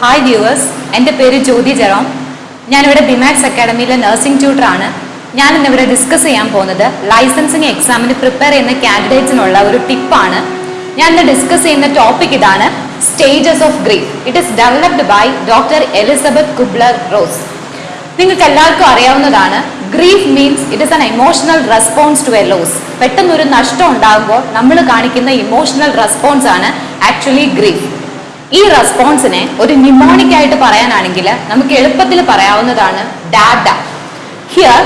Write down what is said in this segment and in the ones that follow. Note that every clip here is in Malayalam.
ഹായ് വ്യൂവേഴ്സ് എന്റെ പേര് ജ്യോതി ജെറോം. ഞാനിവിടെ ബിമാക്സ് അക്കാഡമിയിലെ നഴ്സിംഗ് ട്യൂട്ടറാണ് ഞാൻ ഇന്നിവിടെ ഡിസ്കസ് ചെയ്യാൻ പോകുന്നത് ലൈസൻസിങ് എക്സാമിന് പ്രിപ്പയർ ചെയ്യുന്ന കാൻഡിഡേറ്റ്സിനുള്ള ഒരു ടിപ്പാണ് ഞാൻ ഇന്ന് ഡിസ്കസ് ചെയ്യുന്ന ടോപ്പിക് ഇതാണ് stages of grief it is developed by doctor Elisabeth Kubler Ross നിങ്ങൾക്ക് എല്ലാവർക്കും അറിയാവുന്നതാണ് grief means it is an emotional response to a loss പെട്ടെന്ന് ഒരു നഷ്ടം ഉണ്ടാകുമ്പോൾ നമ്മൾ കാണിക്കുന്ന ഇമോഷണൽ റെസ്പോൺസ് ആണ് ആക്ച്വലി ഗ്രീഫ് ഈ റെസ്പോൺസിനെ ഒരു നിമോണിക് ആയിട്ട് പറയാനാണെങ്കിൽ നമുക്ക് എളുപ്പത്തിൽ പറയാവുന്നതാണ് dada here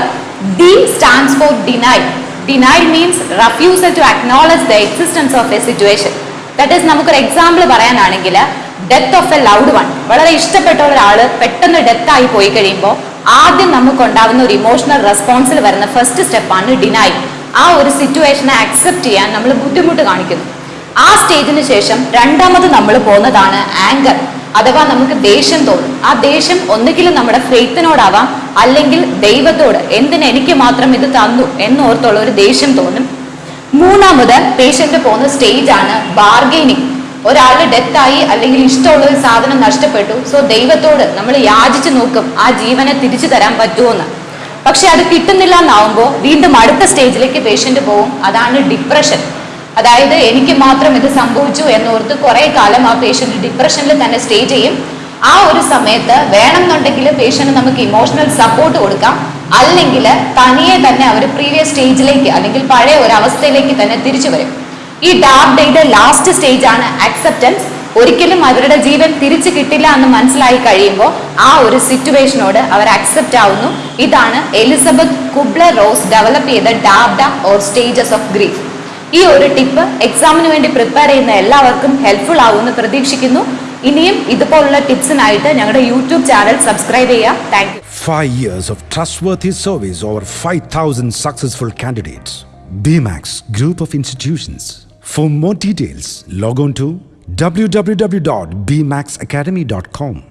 D stands for deny deny means refusal to acknowledge the existence of a situation that is നമുക്കൊരു എക്സാമ്പിൾ പറയാനാണെങ്കിൽ death of a loved one വളരെ ഇഷ്ടപ്പെട്ട ഒരാൾ പെട്ടെന്ന് ഡെത്ത് ആയി പോയി കഴിയുമ്പോൾ ആദ്യം നമുക്ക് ഉണ്ടാവുന്ന ഒരു ഇമോഷണൽ റെസ്പോൺസിൽ വരുന്ന ഫസ്റ്റ് സ്റ്റെപ്പാണ് ഡിനൈ ആ ഒരു സിറ്റുവേഷനെ അക്സെപ്റ്റ് ചെയ്യാൻ നമ്മൾ ബുദ്ധിമുട്ട് കാണിക്കുന്നു. ആ സ്റ്റേജിന് ശേഷം രണ്ടാമത് നമ്മൾ പോകുന്നതാണ് ആങ്കർ അഥവാ നമുക്ക് ദേഷ്യം തോന്നും. ആ ദേഷ്യം ഒന്നുകിലും നമ്മുടെ ഫെയ്ത്തിനോടാവാം അല്ലെങ്കിൽ ദൈവത്തോട് എന്തിന് എനിക്ക് മാത്രം ഇത് തന്നു എന്നോർത്തുള്ള ഒരു ദേഷ്യം തോന്നും. മൂന്നാമത് പേഷ്യന്റ് പോകുന്ന സ്റ്റേജാണ് ബാർഗെയിനിങ് ഒരാളുടെ ഡെത്തായി അല്ലെങ്കിൽ ഇഷ്ടമുള്ള ഒരു സാധനം നഷ്ടപ്പെട്ടു സോ ദൈവത്തോട് നമ്മൾ യാചിച്ചു നോക്കും ആ ജീവനെ തിരിച്ചു തരാൻ പറ്റുമോന്ന് പക്ഷെ അത് കിട്ടുന്നില്ല എന്നാവുമ്പോൾ വീണ്ടും അടുത്ത സ്റ്റേജിലേക്ക് പേഷ്യന്റ് പോകും അതാണ് ഡിപ്രഷൻ അതായത് എനിക്ക് മാത്രം ഇത് സംഭവിച്ചു എന്നോർത്ത് കുറേ കാലം ആ പേഷ്യന്റ് ഡിപ്രഷനിൽ തന്നെ സ്റ്റേ ചെയ്യും. ആ ഒരു സമയത്ത് വേണമെന്നുണ്ടെങ്കിൽ പേഷ്യന്റ് നമുക്ക് ഇമോഷണൽ സപ്പോർട്ട് കൊടുക്കാം. അല്ലെങ്കിൽ തനിയെ തന്നെ അവർ പ്രീവിയസ് സ്റ്റേജിലേക്ക് അല്ലെങ്കിൽ പഴയ ഒരു അവസ്ഥയിലേക്ക് തന്നെ തിരിച്ചു വരും. ഈ ഡാർക്ക് ഡേയുടെ ലാസ്റ്റ് സ്റ്റേജ് ആണ് അക്സെപ്റ്റൻസ് ഒരിക്കലും അവരുടെ ജീവൻ തിരിച്ചു കിട്ടില്ല എന്ന് മനസ്സിലായി കഴിയുമ്പോൾ ആ ഒരു സിറ്റുവേഷനോട് അവർ അക്സെപ്റ്റ് ആവുന്നു. ഇതാണ് എലിസബത്ത് കുബ്ല റോസ് ഡെവലപ്പ് ചെയ്ത DABDA or stages of grief ഈ ഒരു ടിപ്പ് എക്സാമിന് വേണ്ടി പ്രിപ്പയർ ചെയ്യുന്ന എല്ലാവർക്കും ഹെൽപ്ഫുൾ ആവുമെന്ന് പ്രതീക്ഷിക്കുന്നു ഇനിയും ഇതുപോലുള്ള ടിപ്സിനായിട്ട് ഞങ്ങളുടെ യൂട്യൂബ് ചാനൽ സബ്സ്ക്രൈബ് ചെയ്യാം thank you Five years of trustworthy service over 5,000 successful candidates. BMAX Group of Institutions. For more details, log on to www.bmaxacademy.com.